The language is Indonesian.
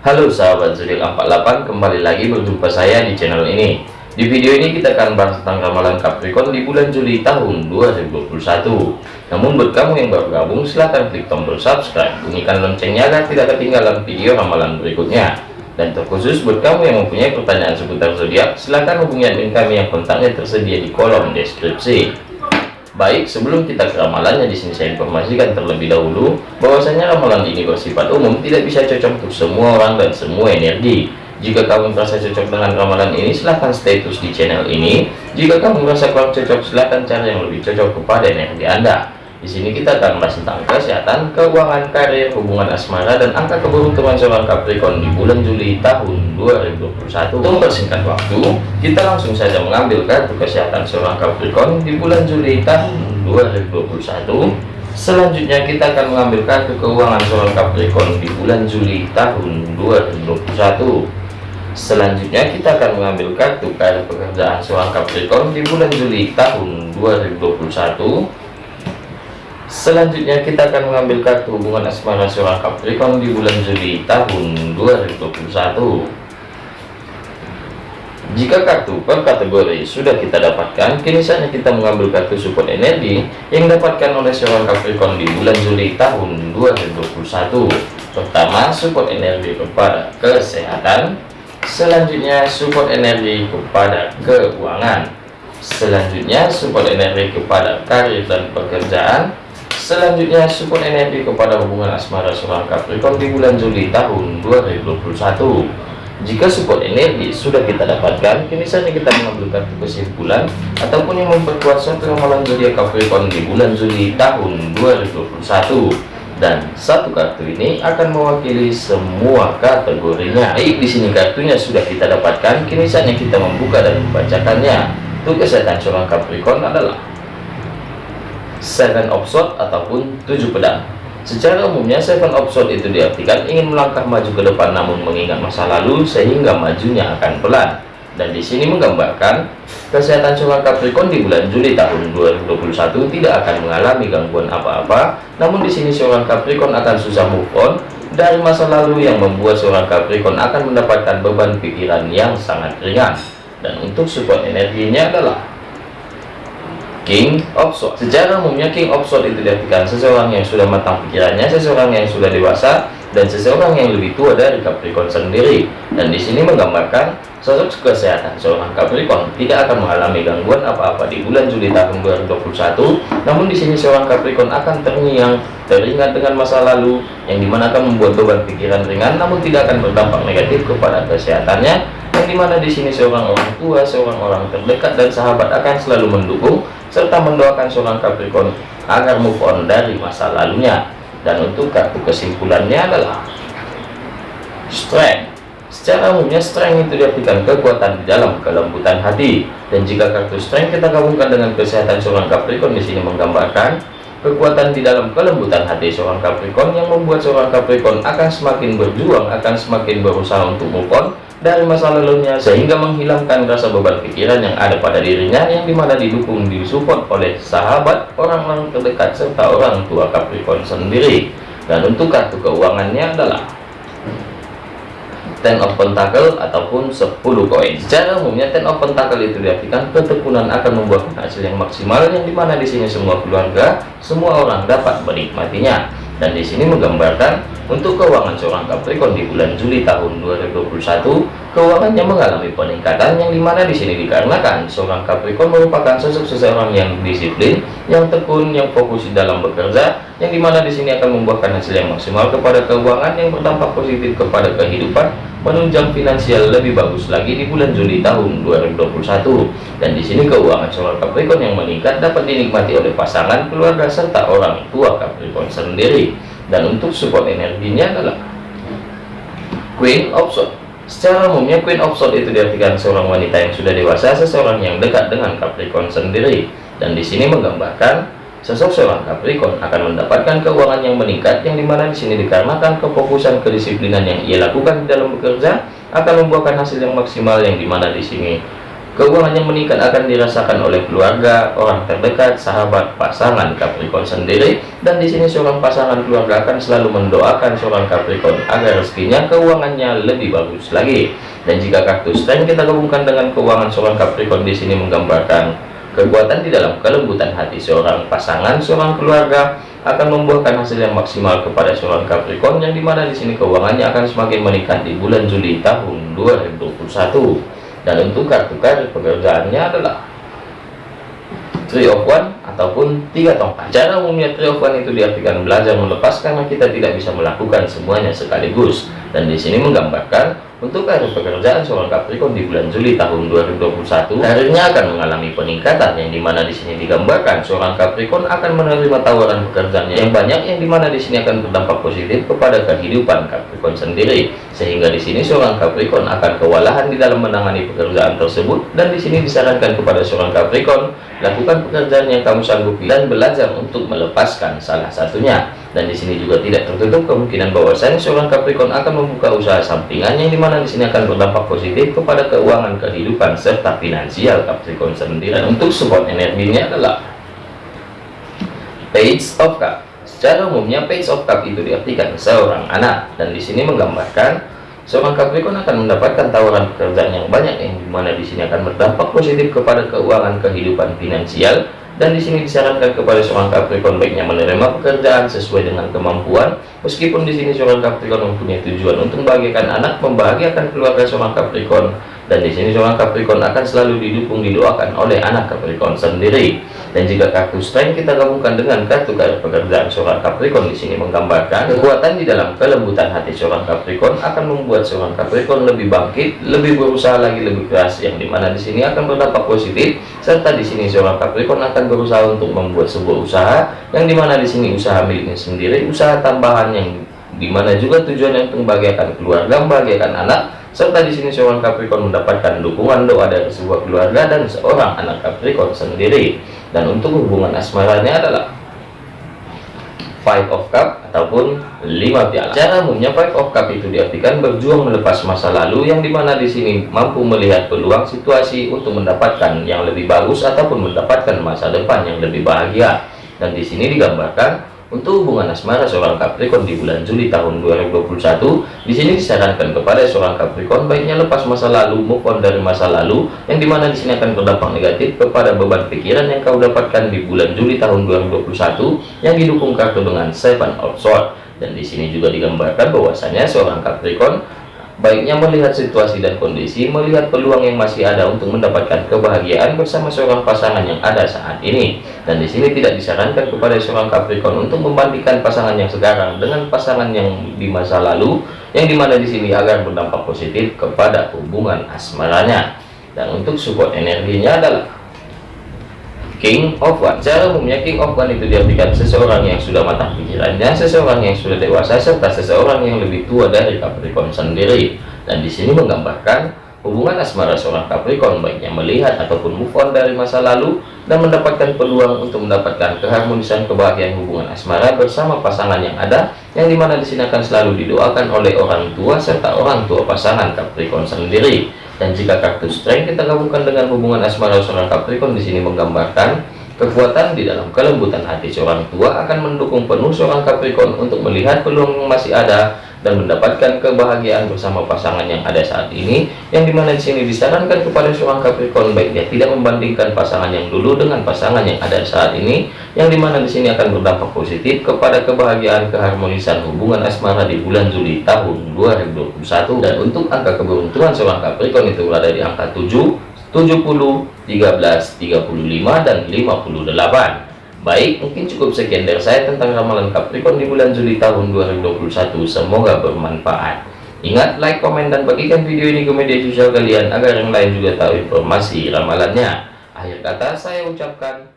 Halo sahabat zodiak 48 kembali lagi berjumpa saya di channel ini. Di video ini kita akan bahas tentang ramalan Capricorn di bulan Juli tahun 2021 namun buat kamu yang baru gabung silahkan klik tombol subscribe bunyikan loncengnya agar tidak ketinggalan video ramalan berikutnya. Dan terkhusus buat kamu yang mempunyai pertanyaan seputar zodiak silahkan hubungi admin kami yang kontaknya tersedia di kolom deskripsi Baik, sebelum kita ke ramalannya di sini saya informasikan terlebih dahulu bahwasanya ramalan ini bersifat umum, tidak bisa cocok untuk semua orang dan semua energi. Jika kamu merasa cocok dengan ramalan ini, silahkan stay terus di channel ini. Jika kamu merasa kurang cocok, silahkan cari yang lebih cocok kepada energi Anda. Di sini kita akan membahas tentang kesehatan, keuangan, karir, hubungan asmara, dan angka keberuntungan seorang Capricorn di bulan Juli tahun 2021. Untuk mempersingkat waktu, kita langsung saja mengambil kartu kesehatan seorang Capricorn di bulan Juli tahun 2021. Selanjutnya kita akan mengambil kartu keuangan seorang Capricorn di bulan Juli tahun 2021. Selanjutnya kita akan mengambil kartu karir pekerjaan seorang Capricorn di bulan Juli tahun 2021. Selanjutnya kita akan mengambil kartu hubungan asmara seorang Capricorn di bulan Juli tahun 2021. Jika kartu per kategori sudah kita dapatkan, kini saatnya kita mengambil kartu support energi yang dapatkan oleh seorang Capricorn di bulan Juli tahun 2021. Pertama, support energi kepada kesehatan. Selanjutnya, support energi kepada keuangan. Selanjutnya, support energi kepada karir dan pekerjaan Selanjutnya support energi kepada hubungan asmara seorang Capricorn di bulan Juli tahun 2021. Jika support energi sudah kita dapatkan, kini saatnya kita mengambil kartu kesimpulan ataupun yang memperkuat satu ramalan zodiak Capricorn di bulan Juli tahun 2021. Dan satu kartu ini akan mewakili semua kategorinya. Baik, di sini kartunya sudah kita dapatkan, kini saatnya kita membuka dan membacakannya. Untuk kesehatan seorang Capricorn adalah seven of sword ataupun tujuh pedang. Secara umumnya seven of sword itu diartikan ingin melangkah maju ke depan namun mengingat masa lalu sehingga majunya akan pelan. Dan di sini menggambarkan kesehatan seorang Capricorn di bulan Juli tahun 2021 tidak akan mengalami gangguan apa-apa. Namun di sini seorang Capricorn akan susah move on. Dari masa lalu yang membuat seorang Capricorn akan mendapatkan beban pikiran yang sangat ringan. Dan untuk support energinya adalah King of Swords. Secara umumnya King of Swords itu diartikan seseorang yang sudah matang pikirannya, seseorang yang sudah dewasa, dan seseorang yang lebih tua dari Capricorn sendiri. Dan di sini menggambarkan sosok kesehatan seorang Capricorn tidak akan mengalami gangguan apa-apa di bulan Juli tahun 2021. Namun di sini seorang Capricorn akan terngiang, teringat dengan masa lalu yang di mana akan membuat beban pikiran ringan, namun tidak akan berdampak negatif kepada kesehatannya. Yang di mana di sini seorang orang tua, seorang orang terdekat dan sahabat akan selalu mendukung serta mendoakan seorang Capricorn agar move on dari masa lalunya. Dan untuk kartu kesimpulannya adalah strength. Secara umumnya strength itu diartikan kekuatan di dalam kelembutan hati. Dan jika kartu strength kita gabungkan dengan kesehatan seorang Capricorn di sini menggambarkan kekuatan di dalam kelembutan hati seorang Capricorn yang membuat seorang Capricorn akan semakin berjuang akan semakin berusaha untuk move on dari masa lalunya sehingga menghilangkan rasa beban pikiran yang ada pada dirinya yang di mana didukung disupport oleh sahabat orang-orang terdekat serta orang tua Capricorn sendiri dan untuk kartu keuangannya adalah Ten of Pentacle ataupun 10 koin. Secara umumnya Ten of Pentacle itu diartikan ketekunan akan membuahkan hasil yang maksimal yang di mana di sini semua keluarga, semua orang dapat menikmatinya dan di sini menggambarkan untuk keuangan seorang Capricorn di bulan Juli tahun 2021 keuangannya mengalami peningkatan yang di mana di sini dikarenakan seorang Capricorn merupakan sosok seseorang yang disiplin yang tekun yang fokus dalam bekerja yang di mana di sini akan membuahkan hasil yang maksimal kepada keuangan yang berdampak positif kepada kehidupan menunjang finansial lebih bagus lagi di bulan Juli tahun 2021 dan di sini keuangan seorang Capricorn yang meningkat dapat dinikmati oleh pasangan keluarga serta orang tua Capricorn sendiri. Dan untuk support energinya adalah Queen of Swords. Secara umumnya Queen of Swords itu diartikan seorang wanita yang sudah dewasa seseorang yang dekat dengan Capricorn sendiri dan di sini menggambarkan Sosok seorang Capricorn akan mendapatkan keuangan yang meningkat yang di mana di sini dikarenakan kefokusan kedisiplinan yang ia lakukan di dalam bekerja akan membuahkan hasil yang maksimal yang di mana di sini Keuangan yang meningkat akan dirasakan oleh keluarga, orang terdekat, sahabat, pasangan Capricorn sendiri. Dan di sini seorang pasangan keluarga akan selalu mendoakan seorang Capricorn agar rezekinya keuangannya lebih bagus lagi. Dan jika kartu strength kita gabungkan dengan keuangan seorang Capricorn di sini menggambarkan kekuatan di dalam kelembutan hati seorang pasangan, seorang keluarga akan membuahkan hasil yang maksimal kepada seorang Capricorn yang di mana di sini keuangannya akan semakin meningkat di bulan Juli tahun 2021 dan untuk kartu kartu pekerjaannya adalah three of one ataupun tiga tongkat. Cara umumnya three of one itu diartikan belajar melepas karena kita tidak bisa melakukan semuanya sekaligus. Dan di sini menggambarkan untuk karir pekerjaan seorang Capricorn di bulan Juli tahun 2021, karirnya akan mengalami peningkatan yang di mana di sini digambarkan seorang Capricorn akan menerima tawaran pekerjaan yang banyak yang di mana di sini akan berdampak positif kepada kehidupan Capricorn sendiri. Sehingga di sini seorang Capricorn akan kewalahan di dalam menangani pekerjaan tersebut. Dan di sini disarankan kepada seorang Capricorn lakukan pekerjaan yang kamu sanggupi dan belajar untuk melepaskan salah satunya dan di sini juga tidak tertutup kemungkinan bahwasanya seorang Capricorn akan membuka usaha sampingan yang di mana di sini akan berdampak positif kepada keuangan kehidupan serta finansial Capricorn sendiri. Dan untuk support energinya adalah Page of Cup secara umumnya Page of Cup itu diartikan seorang anak. Dan di sini menggambarkan seorang Capricorn akan mendapatkan tawaran pekerjaan yang banyak yang di mana di sini akan berdampak positif kepada keuangan kehidupan finansial dan di sini disarankan kepada seorang Capricorn baiknya menerima pekerjaan sesuai dengan kemampuan meskipun di sini seorang Capricorn mempunyai tujuan untuk membahagiakan anak membahagiakan keluarga seorang Capricorn dan di sini seorang Capricorn akan selalu didukung didoakan oleh anak Capricorn sendiri. Dan jika kartu strength kita gabungkan dengan kartu kartu pekerjaan seorang Capricorn di sini menggambarkan kekuatan di dalam kelembutan hati seorang Capricorn akan membuat seorang Capricorn lebih bangkit, lebih berusaha lagi lebih keras yang di mana di sini akan berdampak positif. Serta di sini seorang Capricorn akan berusaha untuk membuat sebuah usaha yang di mana di sini usaha miliknya sendiri, usaha tambahan yang di mana juga tujuannya untuk membahagiakan keluarga, membahagiakan anak serta di sini seorang Capricorn mendapatkan dukungan doa dari sebuah keluarga dan seorang anak Capricorn sendiri. Dan untuk hubungan asmaranya adalah five of cup ataupun lima piala. Cara umumnya five of cup itu diartikan berjuang melepas masa lalu yang di mana di sini mampu melihat peluang situasi untuk mendapatkan yang lebih bagus ataupun mendapatkan masa depan yang lebih bahagia. Dan di sini digambarkan untuk hubungan asmara seorang Capricorn di bulan Juli tahun 2021, di sini disarankan kepada seorang Capricorn baiknya lepas masa lalu, move on dari masa lalu, yang di mana di sini akan berdampak negatif kepada beban pikiran yang kau dapatkan di bulan Juli tahun 2021, yang didukung kartu dengan Seven of Swords. Dan di sini juga digambarkan bahwasanya seorang Capricorn Baiknya melihat situasi dan kondisi, melihat peluang yang masih ada untuk mendapatkan kebahagiaan bersama seorang pasangan yang ada saat ini. Dan di sini tidak disarankan kepada seorang Capricorn untuk membandingkan pasangan yang sekarang dengan pasangan yang di masa lalu, yang di mana di sini agar berdampak positif kepada hubungan asmaranya. Dan untuk support energinya adalah King of One Cara umumnya King of One itu diartikan seseorang yang sudah matang pikirannya, seseorang yang sudah dewasa, serta seseorang yang lebih tua dari Capricorn sendiri. Dan di sini menggambarkan hubungan asmara seorang Capricorn baiknya melihat ataupun move on dari masa lalu dan mendapatkan peluang untuk mendapatkan keharmonisan kebahagiaan hubungan asmara bersama pasangan yang ada yang di mana di sini akan selalu didoakan oleh orang tua serta orang tua pasangan Capricorn sendiri dan jika kartu strength kita gabungkan dengan hubungan asmara seorang Capricorn di sini menggambarkan kekuatan di dalam kelembutan hati seorang tua akan mendukung penuh seorang Capricorn untuk melihat peluang yang masih ada dan mendapatkan kebahagiaan bersama pasangan yang ada saat ini yang di mana di sini disarankan kepada seorang Capricorn baik dia tidak membandingkan pasangan yang dulu dengan pasangan yang ada saat ini yang di mana di sini akan berdampak positif kepada kebahagiaan keharmonisan hubungan asmara di bulan Juli tahun 2021 dan untuk angka keberuntungan seorang Capricorn itu berada di angka 7 70 13 35 dan 58 Baik, mungkin cukup sekian dari saya tentang ramalan Capricorn di bulan Juli tahun 2021. Semoga bermanfaat. Ingat, like, komen, dan bagikan video ini ke media sosial kalian agar yang lain juga tahu informasi ramalannya. Akhir kata saya ucapkan